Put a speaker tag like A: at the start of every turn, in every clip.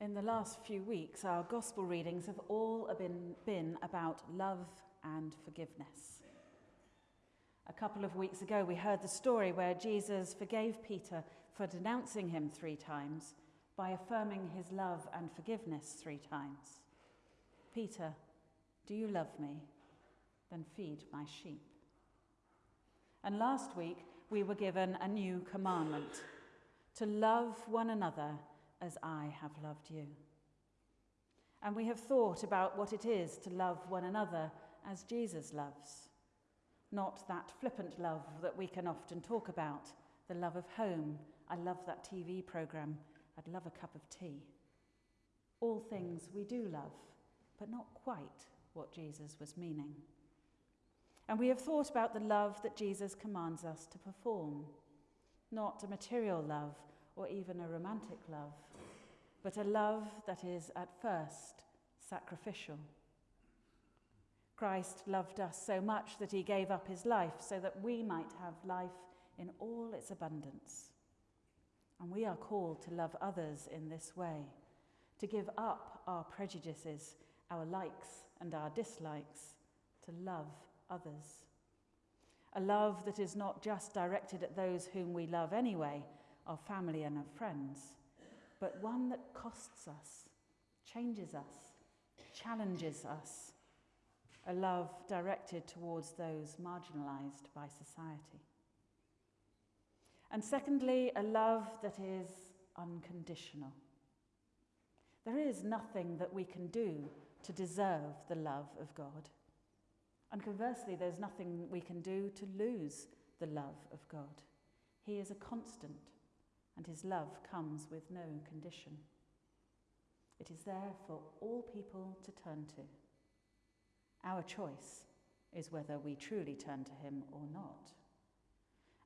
A: In the last few weeks, our gospel readings have all been, been about love and forgiveness. A couple of weeks ago, we heard the story where Jesus forgave Peter for denouncing him three times by affirming his love and forgiveness three times. Peter, do you love me? Then feed my sheep. And last week, we were given a new commandment to love one another as I have loved you. And we have thought about what it is to love one another as Jesus loves. Not that flippant love that we can often talk about, the love of home. I love that TV programme. I'd love a cup of tea. All things we do love, but not quite what Jesus was meaning. And we have thought about the love that Jesus commands us to perform. Not a material love or even a romantic love, but a love that is at first sacrificial. Christ loved us so much that he gave up his life so that we might have life in all its abundance. And we are called to love others in this way, to give up our prejudices, our likes and our dislikes, to love others. A love that is not just directed at those whom we love anyway, our family and our friends, but one that costs us, changes us, challenges us. A love directed towards those marginalized by society. And secondly, a love that is unconditional. There is nothing that we can do to deserve the love of God. And conversely, there's nothing we can do to lose the love of God. He is a constant, and his love comes with no condition. It is there for all people to turn to. Our choice is whether we truly turn to him or not.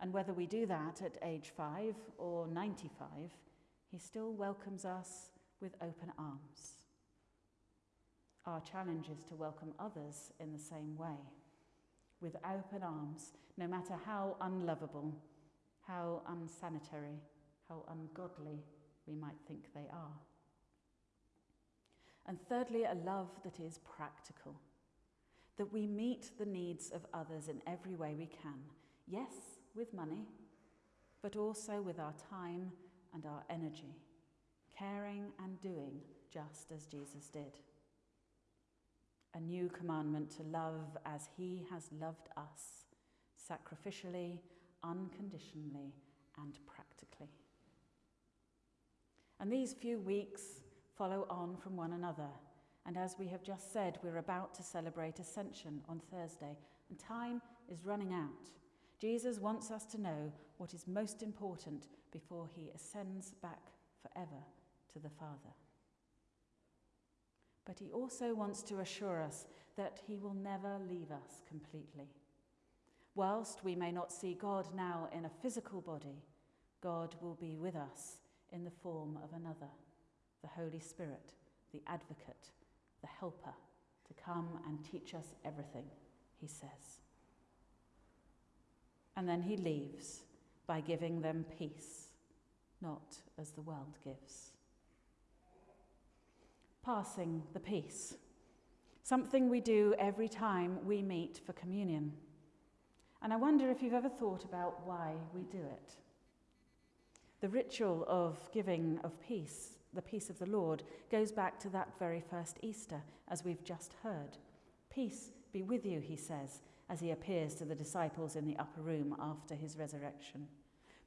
A: And whether we do that at age five or 95, he still welcomes us with open arms. Our challenge is to welcome others in the same way, with open arms, no matter how unlovable, how unsanitary, how ungodly we might think they are. And thirdly, a love that is practical, that we meet the needs of others in every way we can. Yes, with money, but also with our time and our energy, caring and doing just as Jesus did. A new commandment to love as he has loved us, sacrificially, unconditionally, and practically. And these few weeks follow on from one another. And as we have just said, we're about to celebrate Ascension on Thursday, and time is running out. Jesus wants us to know what is most important before he ascends back forever to the Father. But he also wants to assure us that he will never leave us completely. Whilst we may not see God now in a physical body, God will be with us in the form of another, the Holy Spirit, the advocate, the helper, to come and teach us everything, he says. And then he leaves by giving them peace, not as the world gives. Passing the peace, something we do every time we meet for communion. And I wonder if you've ever thought about why we do it. The ritual of giving of peace, the peace of the Lord, goes back to that very first Easter, as we've just heard. Peace be with you, he says, as he appears to the disciples in the upper room after his resurrection.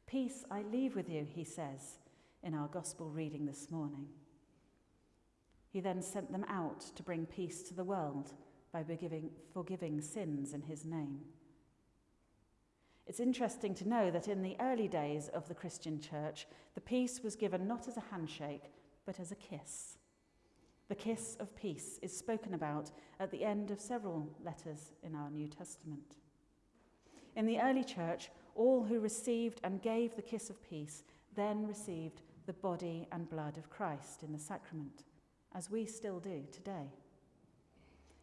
A: Peace I leave with you, he says in our gospel reading this morning. He then sent them out to bring peace to the world by forgiving sins in his name. It's interesting to know that in the early days of the Christian church, the peace was given not as a handshake, but as a kiss. The kiss of peace is spoken about at the end of several letters in our New Testament. In the early church, all who received and gave the kiss of peace then received the body and blood of Christ in the sacrament, as we still do today.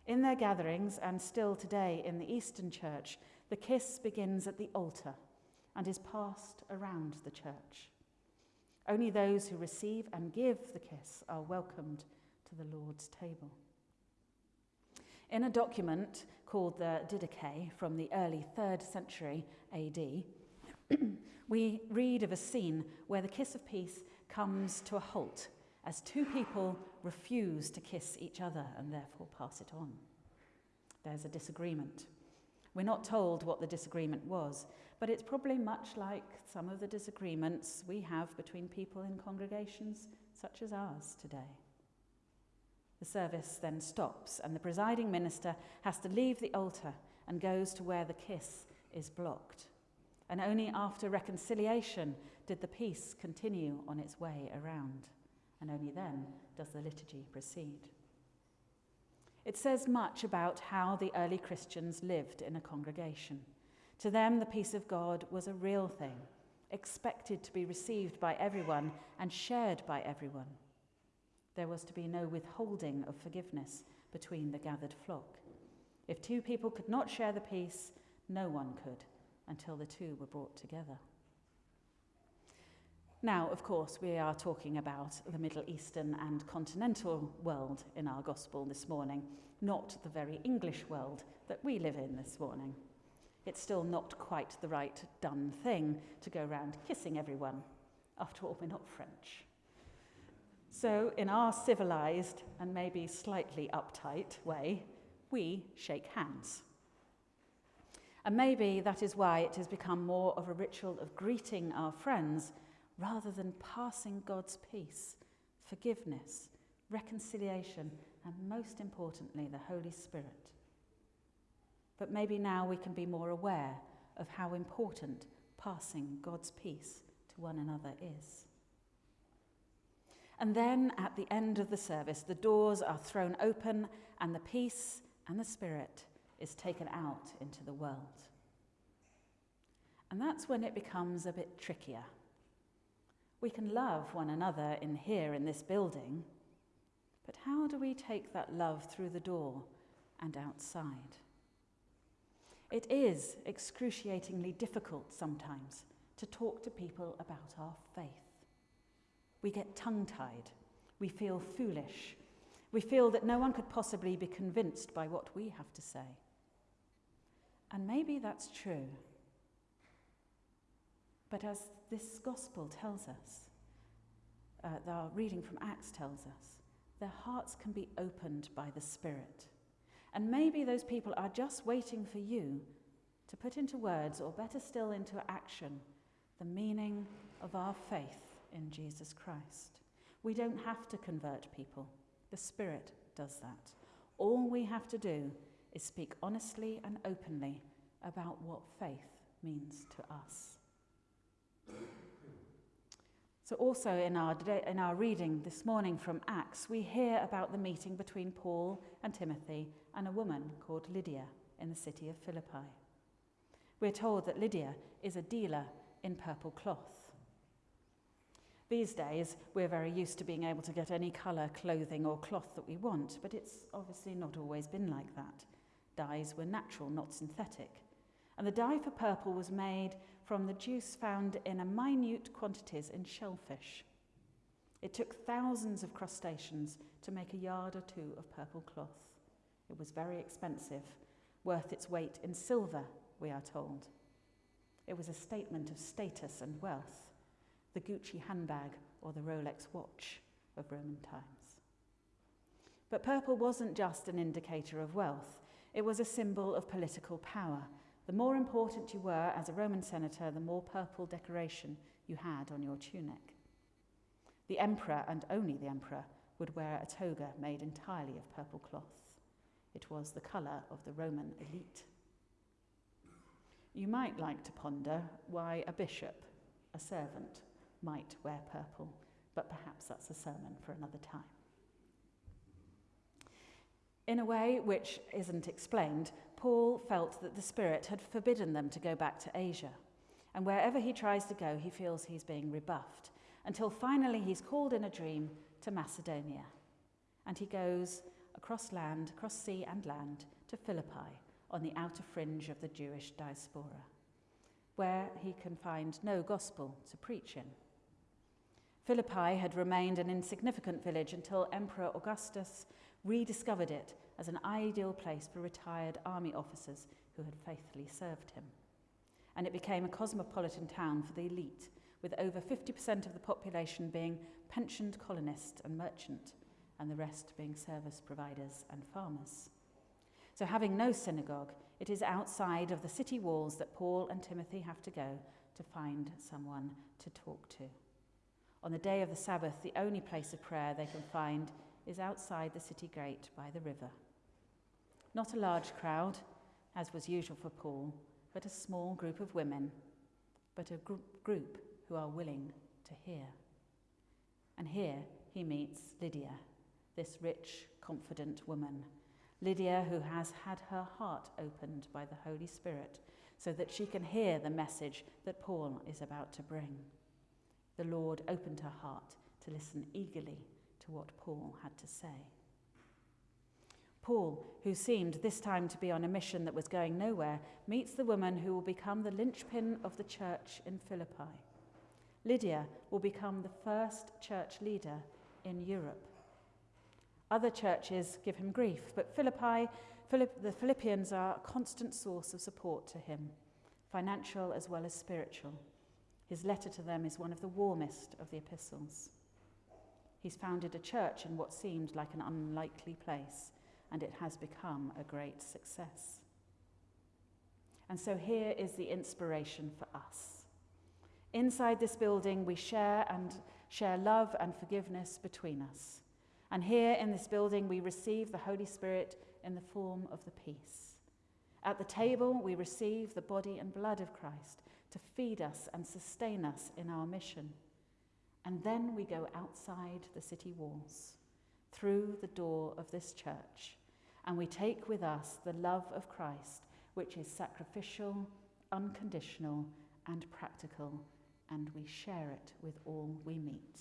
A: In their gatherings, and still today in the Eastern Church, the kiss begins at the altar and is passed around the church. Only those who receive and give the kiss are welcomed to the Lord's table. In a document called the Didache from the early 3rd century AD, we read of a scene where the kiss of peace comes to a halt as two people refuse to kiss each other and therefore pass it on. There's a disagreement. We're not told what the disagreement was, but it's probably much like some of the disagreements we have between people in congregations such as ours today. The service then stops, and the presiding minister has to leave the altar and goes to where the kiss is blocked. And only after reconciliation did the peace continue on its way around, and only then does the liturgy proceed. It says much about how the early Christians lived in a congregation. To them, the peace of God was a real thing, expected to be received by everyone and shared by everyone. There was to be no withholding of forgiveness between the gathered flock. If two people could not share the peace, no one could until the two were brought together. Now, of course, we are talking about the Middle Eastern and continental world in our gospel this morning, not the very English world that we live in this morning. It's still not quite the right done thing to go around kissing everyone. After all, we're not French. So, in our civilized and maybe slightly uptight way, we shake hands. And maybe that is why it has become more of a ritual of greeting our friends rather than passing God's peace, forgiveness, reconciliation, and most importantly, the Holy Spirit. But maybe now we can be more aware of how important passing God's peace to one another is. And then at the end of the service, the doors are thrown open and the peace and the Spirit is taken out into the world. And that's when it becomes a bit trickier. We can love one another in here in this building, but how do we take that love through the door and outside? It is excruciatingly difficult sometimes to talk to people about our faith. We get tongue tied. We feel foolish. We feel that no one could possibly be convinced by what we have to say. And maybe that's true. But as this gospel tells us, uh, our reading from Acts tells us, their hearts can be opened by the Spirit. And maybe those people are just waiting for you to put into words, or better still, into action, the meaning of our faith in Jesus Christ. We don't have to convert people, the Spirit does that. All we have to do is speak honestly and openly about what faith means to us. So, also in our, in our reading this morning from Acts, we hear about the meeting between Paul and Timothy and a woman called Lydia in the city of Philippi. We're told that Lydia is a dealer in purple cloth. These days, we're very used to being able to get any colour, clothing, or cloth that we want, but it's obviously not always been like that. Dyes were natural, not synthetic. And the dye for purple was made from the juice found in minute quantities in shellfish. It took thousands of crustaceans to make a yard or two of purple cloth. It was very expensive, worth its weight in silver, we are told. It was a statement of status and wealth the Gucci handbag or the Rolex watch of Roman times. But purple wasn't just an indicator of wealth, it was a symbol of political power. The more important you were as a Roman senator, the more purple decoration you had on your tunic. The emperor, and only the emperor, would wear a toga made entirely of purple cloth. It was the colour of the Roman elite. You might like to ponder why a bishop, a servant, might wear purple, but perhaps that's a sermon for another time. In a way which isn't explained, Paul felt that the Spirit had forbidden them to go back to Asia. And wherever he tries to go, he feels he's being rebuffed, until finally he's called in a dream to Macedonia. And he goes across land, across sea and land, to Philippi on the outer fringe of the Jewish diaspora, where he can find no gospel to preach in. Philippi had remained an insignificant village until Emperor Augustus rediscovered it as an ideal place for retired army officers who had faithfully served him. And it became a cosmopolitan town for the elite, with over 50% of the population being pensioned colonist and merchant, and the rest being service providers and farmers. So, having no synagogue, it is outside of the city walls that Paul and Timothy have to go to find someone to talk to. On the day of the Sabbath, the only place of prayer they can find is outside the city gate by the river. Not a large crowd, as was usual for Paul, but a small group of women, but a gr- group who are willing to hear. And here he meets Lydia, this rich, confident woman. Lydia, who has had her heart opened by the Holy Spirit so that she can hear the message that Paul is about to bring. The Lord opened her heart to listen eagerly what Paul had to say. Paul, who seemed this time to be on a mission that was going nowhere, meets the woman who will become the linchpin of the church in Philippi. Lydia will become the first church leader in Europe. Other churches give him grief, but Philippi, Philipp, the Philippians are a constant source of support to him, financial as well as spiritual. His letter to them is one of the warmest of the epistles. He's founded a church in what seemed like an unlikely place, and it has become a great success. And so here is the inspiration for us. Inside this building, we share and share love and forgiveness between us. And here in this building, we receive the Holy Spirit in the form of the peace. At the table, we receive the body and blood of Christ to feed us and sustain us in our mission. And then we go outside the city walls, through the door of this church, and we take with us the love of Christ, which is sacrificial, unconditional, and practical, and we share it with all we meet.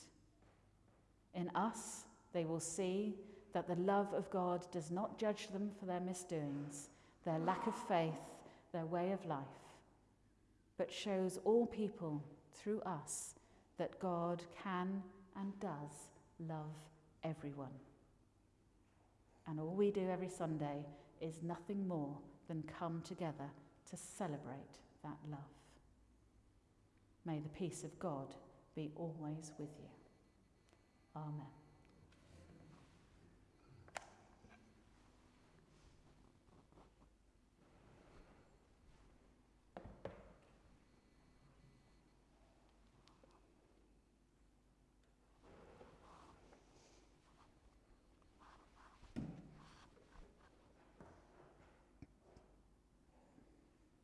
A: In us, they will see that the love of God does not judge them for their misdoings, their lack of faith, their way of life, but shows all people through us that God can and does love everyone. And all we do every Sunday is nothing more than come together to celebrate that love. May the peace of God be always with you. Amen.